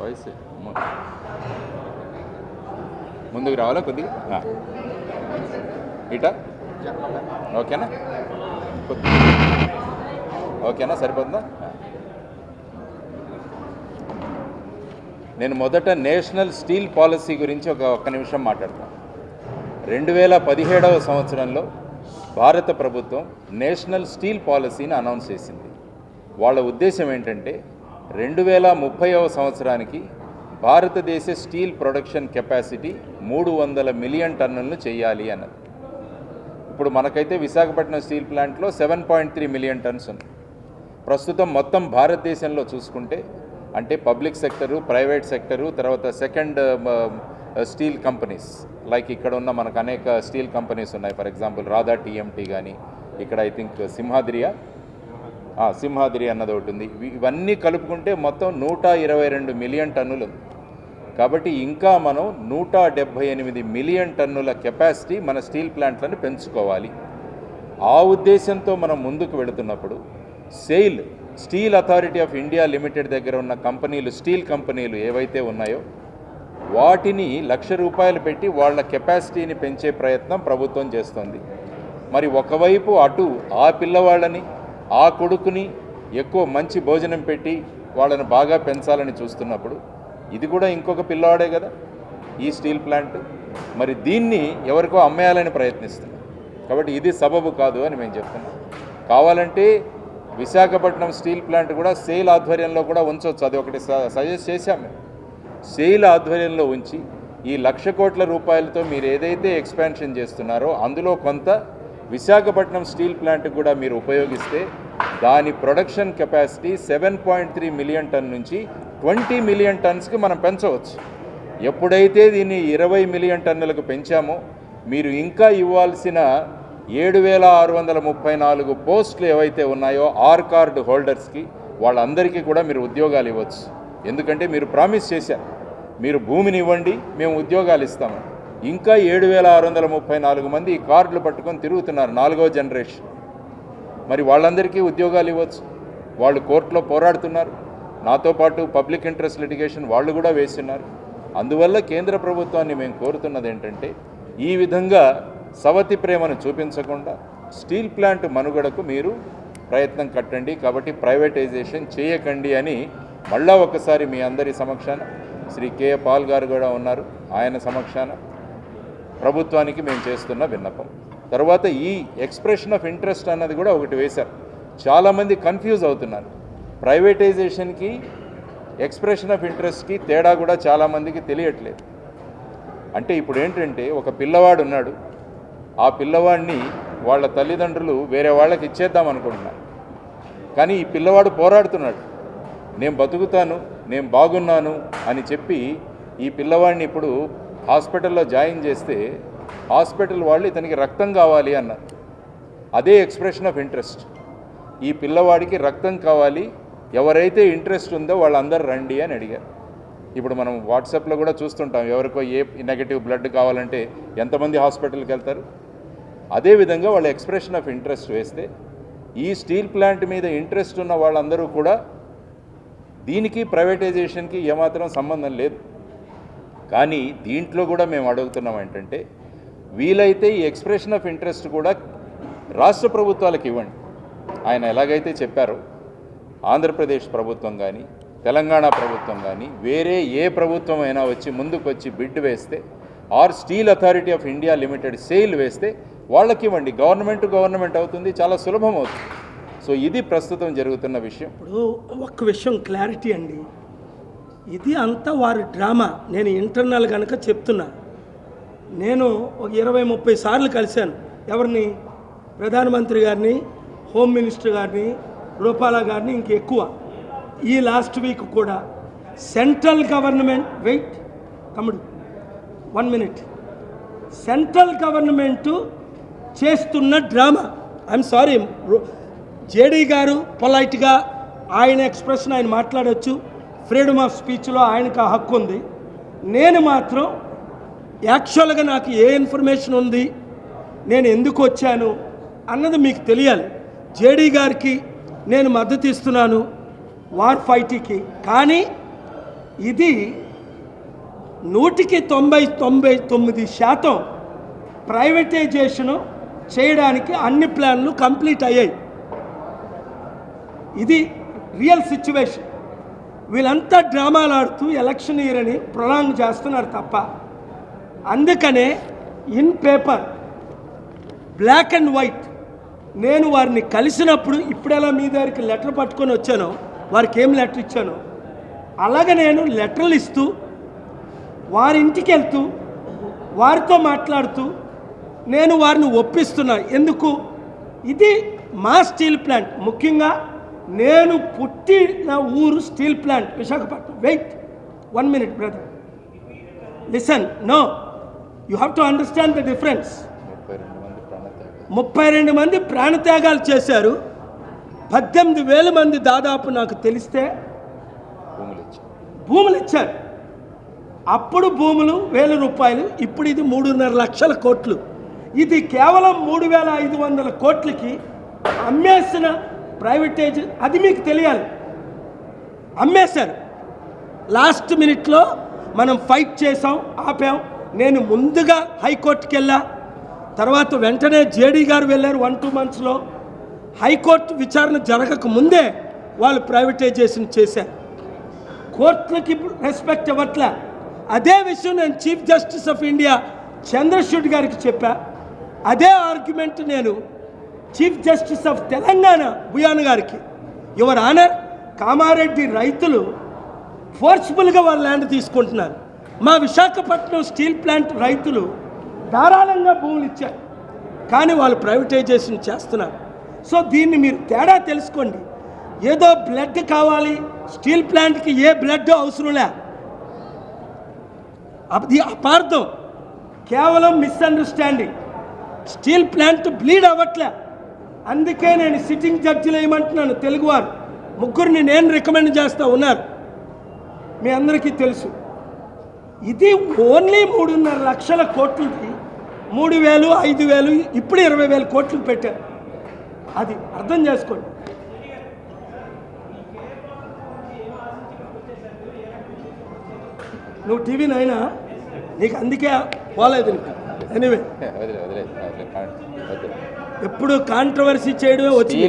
Voice ముందుకు రావాలా కొద్దిగా. ఇటా? ఓకేనా? ఓకేనా? సరిపోతుందా. నేను మొదట నేషనల్ స్టీల్ పాలసీ గురించి ఒక ఒక్క నిమిషం మాట్లాడతాను రెండు వేల పదిహేడవ సంవత్సరంలో భారత ప్రభుత్వం నేషనల్ స్టీల్ పాలసీని అనౌన్స్ చేసింది. వాళ్ళ ఉద్దేశం ఏంటంటే రెండు వేల ముప్పైవ సంవత్సరానికి భారతదేశ స్టీల్ ప్రొడక్షన్ కెపాసిటీ మూడు వందల మిలియన్ టన్నులను చేయాలి అన్నది. ఇప్పుడు మనకైతే విశాఖపట్నం స్టీల్ ప్లాంట్లో seven point three million tons ఉంది. ప్రస్తుతం మొత్తం భారతదేశంలో చూసుకుంటే అంటే పబ్లిక్ సెక్టరు ప్రైవేట్ సెక్టరు తర్వాత సెకండ్ స్టీల్ కంపెనీస్ లైక్ ఇక్కడ ఉన్న మనకు అనేక స్టీల్ కంపెనీస్ ఉన్నాయి. ఫర్ ఎగ్జాంపుల్ రాధా టీఎంటీ కానీ ఇక్కడ ఐ థింక్ సింహాద్రియా సింహాద్రి అన్నది ఒకటి ఉంది. ఇవన్నీ కలుపుకుంటే మొత్తం నూట ఇరవై రెండు మిలియన్ టన్నులు కాబట్టి ఇంకా మనం నూట డెబ్భై ఎనిమిది మిలియన్ టన్నుల కెపాసిటీ మన స్టీల్ ప్లాంట్లను పెంచుకోవాలి. ఆ ఉద్దేశంతో మనం ముందుకు వెళుతున్నప్పుడు SAIL steel authority of India limited దగ్గర ఉన్న కంపెనీలు స్టీల్ కంపెనీలు ఏవైతే ఉన్నాయో వాటిని లక్ష రూపాయలు పెట్టి వాళ్ళ కెపాసిటీని పెంచే ప్రయత్నం ప్రభుత్వం చేస్తుంది. మరి ఒకవైపు అటు ఆ పిల్లవాళ్ళని ఆ కొడుకుని ఎక్కువ మంచి భోజనం పెట్టి వాళ్ళని బాగా పెంచాలని చూస్తున్నప్పుడు ఇది కూడా ఇంకొక పిల్లవాడే కదా ఈ స్టీల్ ప్లాంట్. మరి దీన్ని ఎవరికో అమ్మేయాలని ప్రయత్నిస్తున్నాం. కాబట్టి ఇది సబబు కాదు అని మేము చెప్తున్నాం. కావాలంటే విశాఖపట్నం స్టీల్ ప్లాంట్ కూడా సేల్ ఆధ్వర్యంలో కూడా ఉంచవచ్చు అది ఒకటి స- సజెస్ట్ చేశాము సెయిల్ సేల్ ఆధ్వర్యంలో ఉంచి ఈ లక్ష కోట్ల రూపాయలతో మీరు ఏదైతే ఎక్స్పాన్షన్ చేస్తున్నారో అందులో కొంత విశాఖపట్నం స్టీల్ ప్లాంట్ కూడా మీరు ఉపయోగిస్తే దాని production capacity seven point three million ton నుంచి ట్వంటీ మిలియన్ టన్స్కి మనం పెంచవచ్చు. ఎప్పుడైతే దీన్ని ఇరవై మిలియన్ టన్నులకు పెంచామో మీరు ఇంకా ఇవ్వాల్సిన ఏడు వేల ఆరు వందల ముప్పై నాలుగు పోస్టులు ఏవైతే ఉన్నాయో ఆర్ కార్డు హోల్డర్స్కి వాళ్ళందరికీ కూడా మీరు ఉద్యోగాలు ఇవ్వచ్చు. ఎందుకంటే మీరు ప్రామిస్ చేశారు. మీరు భూమిని ఇవ్వండి మేము ఉద్యోగాలు ఇస్తాము. ఇంకా ఏడు వేల ఆరు వందల ముప్పై నాలుగు మంది ఈ కార్డులు పట్టుకొని తిరుగుతున్నారు నాలుగో జనరేషన్ మరి వాళ్ళందరికీ ఉద్యోగాలు ఇవ్వచ్చు. వాళ్ళు కోర్టులో పోరాడుతున్నారు. నాతో పాటు పబ్లిక్ ఇంట్రెస్ట్ లిటిగేషన్ వాళ్ళు కూడా వేస్తున్నారు అందువల్ల కేంద్ర ప్రభుత్వాన్ని మేము కోరుతున్నది ఏంటంటే ఈ విధంగా సవతి ప్రేమను చూపించకుండా స్టీల్ ప్లాంట్ మనుగడకు మీరు ప్రయత్నం కట్టండి. కాబట్టి ప్రైవేటైజేషన్ చేయకండి అని మళ్ళా ఒకసారి మీ అందరి సమక్షాన శ్రీ కే. పాల్ గారు కూడా ఉన్నారు. ఆయన సమక్షాన ప్రభుత్వానికి మేము చేస్తున్న విన్నపం. తర్వాత ఈ ఎక్స్ప్రెషన్ ఆఫ్ ఇంట్రెస్ట్ అన్నది కూడా ఒకటి వేశారు. చాలామంది కన్ఫ్యూజ్ అవుతున్నారు. ప్రైవేటైజేషన్కి ఎక్స్ప్రెషన్ ఆఫ్ ఇంట్రెస్ట్కి తేడా కూడా చాలామందికి తెలియట్లేదు. అంటే ఇప్పుడు ఏంటంటే ఒక పిల్లవాడు ఉన్నాడు. ఆ పిల్లవాడిని వాళ్ళ తల్లిదండ్రులు వేరే వాళ్ళకి ఇచ్చేద్దాం అనుకుంటున్నారు. కానీ ఈ పిల్లవాడు పోరాడుతున్నాడు. నేను బతుకుతాను నేను బాగున్నాను అని చెప్పి ఈ పిల్లవాడిని ఇప్పుడు హాస్పిటల్లో జాయిన్ చేస్తే హాస్పిటల్ వాళ్ళు ఇతనికి రక్తం కావాలి అన్నారు. అదే ఎక్స్ప్రెషన్ ఆఫ్ ఇంట్రెస్ట్. ఈ పిల్లవాడికి రక్తం కావాలి ఎవరైతే ఇంట్రెస్ట్ ఉందో వాళ్ళందరూ రండి అని అడిగారు. ఇప్పుడు మనం వాట్సాప్లో కూడా చూస్తుంటాం ఎవరికో ఏ నెగటివ్ బ్లడ్ కావాలంటే ఎంతమంది హాస్పిటల్కి వెళ్తారు? అదేవిధంగా వాళ్ళ ఎక్స్ప్రెషన్ ఆఫ్ ఇంట్రెస్ట్ వేస్తే ఈ స్టీల్ ప్లాంట్ మీద ఇంట్రెస్ట్ ఉన్న వాళ్ళందరూ కూడా దీనికి ప్రైవేటైజేషన్కి ఏమాత్రం సంబంధం లేదు. కానీ దీంట్లో కూడా మేము అడుగుతున్నాం ఏంటంటే వీలైతే ఈ ఎక్స్ప్రెషన్ ఆఫ్ ఇంట్రెస్ట్ కూడా రాష్ట్ర ప్రభుత్వాలకు ఇవ్వండి. ఆయన ఎలాగైతే చెప్పారో ఆంధ్రప్రదేశ్ ప్రభుత్వం కానీ తెలంగాణ ప్రభుత్వం కానీ వేరే ఏ ప్రభుత్వం అయినా వచ్చి ముందుకు వచ్చి బిడ్ వేస్తే or steel authority of India limited SAIL వేస్తే వాళ్ళకి ఇవ్వండి. గవర్నమెంట్ గవర్నమెంట్ అవుతుంది చాలా సులభం అవుతుంది. సో ఇది ప్రస్తుతం జరుగుతున్న విషయం. ఇప్పుడు ఒక్క విషయం క్లారిటీ అండి. ఇది అంతా వారి డ్రామా నేను ఇంటర్నల్ కనుక చెప్తున్నా. నేను ఒక ఇరవై ముప్పై సార్లు కలిశాను. ఎవరిని? ప్రధానమంత్రి గారిని హోమ్ మినిస్టర్ గారిని రూపాల గారిని ఇంకెక్కువ ఈ లాస్ట్ వీక్ కూడా సెంట్రల్ గవర్నమెంట్ వెయిట్ తమ్ముడు వన్ మినిట్. సెంట్రల్ గవర్నమెంటు చేస్తున్న డ్రామా. ఐఎమ్ సారీ జేడీ గారు పొలైట్గా ఆయన ఎక్స్ప్రెషన్ ఆయన మాట్లాడవచ్చు ఫ్రీడమ్ ఆఫ్ స్పీచ్లో ఆయనకు ఆ హక్కు ఉంది. నేను మాత్రం యాక్చువల్గా నాకు ఏ ఇన్ఫర్మేషన్ ఉంది? నేను ఎందుకు వచ్చాను? అన్నది మీకు తెలియాలి. జేడీ గారికి నేను మద్దతు ఇస్తున్నాను వార్ ఫైట్కి. కానీ ఇది నూటికి తొంభై తొంభై తొమ్మిది శాతం ప్రైవేటైజేషను చేయడానికి అన్ని ప్లాన్లు కంప్లీట్ అయ్యాయి. ఇది రియల్ సిచ్యువేషన్. వీళ్ళంతా డ్రామాలు ఆడుతూ ఎలక్షన్ ఇయర్ అని ప్రొలాంగ్ చేస్తున్నారు తప్ప అందుకనే in paper black and white నేను వారిని కలిసినప్పుడు ఇప్పుడెలా మీ దగ్గరికి లెటర్ పట్టుకొని వచ్చానో వారికి ఏం లెటర్ ఇచ్చానో అలాగే నేను లెటర్లు ఇస్తూ వారి ఇంటికి వెళ్తూ వారితో మాట్లాడుతూ నేను వారిని ఒప్పిస్తున్నా. ఎందుకు? ఇది మా స్టీల్ ప్లాంట్. ముఖ్యంగా నేను పుట్టిన ఊరు steel plant Visakhapatnam. Wait one minute brother. Listen no. You have to understand the difference ముప్పై రెండు మంది ప్రాణత్యాగాలు. చేశారు. పద్దెనిమిది వేల మంది దాదాపు నాకు తెలిస్తే భూములు ఇచ్చారు భూములు ఇచ్చారు అప్పుడు భూములు వేల రూపాయలు ఇప్పుడు ఇది మూడున్నర లక్షల కోట్లు. ఇది కేవలం మూడు వేల ఐదు వందల కోట్లకి అమ్మేసిన ప్రైవేటైజ్ అది మీకు తెలియాలి. అమ్మేశారు. లాస్ట్ మినిట్లో మనం ఫైట్ చేసాం ఆపాం నేను ముందుగా హైకోర్టుకి వెళ్ళా తర్వాత వెంటనే జేడీ గారు వెళ్ళారు వన్ టూ మంత్స్లో. హైకోర్టు విచారణ జరగక ముందే వాళ్ళు ప్రైవేటైజేషన్ చేశారు. కోర్టులకి రెస్పెక్ట్ ఇవ్వట్లే. అదే విషయం నేను chief justice of India Chandrachud గారికి చెప్పా. అదే ఆర్గ్యుమెంట్ నేను chief justice of Telangana Bhuyan గారికి. యువర్ ఆనర్ కామారెడ్డి రైతులు ఫోర్స్ఫుల్గా వాళ్ళ ల్యాండ్ తీసుకుంటున్నారు. మా విశాఖపట్నం స్టీల్ ప్లాంట్ రైతులు ధారాళంగా భూములు ఇచ్చారు. కానీ వాళ్ళు ప్రైవేటైజేషన్ చేస్తున్నారు. సో దీన్ని మీరు తేడా తెలుసుకోండి. ఏదో బ్లడ్ కావాలి స్టీల్ ప్లాంట్కి ఏ బ్లడ్ అవసరంలే అది అపార్థం. కేవలం మిస్అండర్స్టాండింగ్. స్టీల్ ప్లాంట్ బ్లీడ్ అవ్వట్లే. అందుకే నేను సిట్టింగ్ జడ్జిలు ఏమంటున్నాను తెలుగువారు. ముగ్గురిని నేను రికమెండ్ చేస్తూ ఉన్నారు. మీ అందరికీ తెలుసు. ఇది ఓన్లీ మూడున్నర లక్షల కోట్లకి మూడు వేలు ఐదు వేలు ఇప్పుడు ఇరవై వేల కోట్లు పెట్టారు. అది అర్థం చేసుకోండి. నువ్వు టీవీ నైనా నీకు అందుకే పోలేదు నీకు. ఎనీవే ఎప్పుడు కాంట్రవర్సీ చేయడమే వచ్చి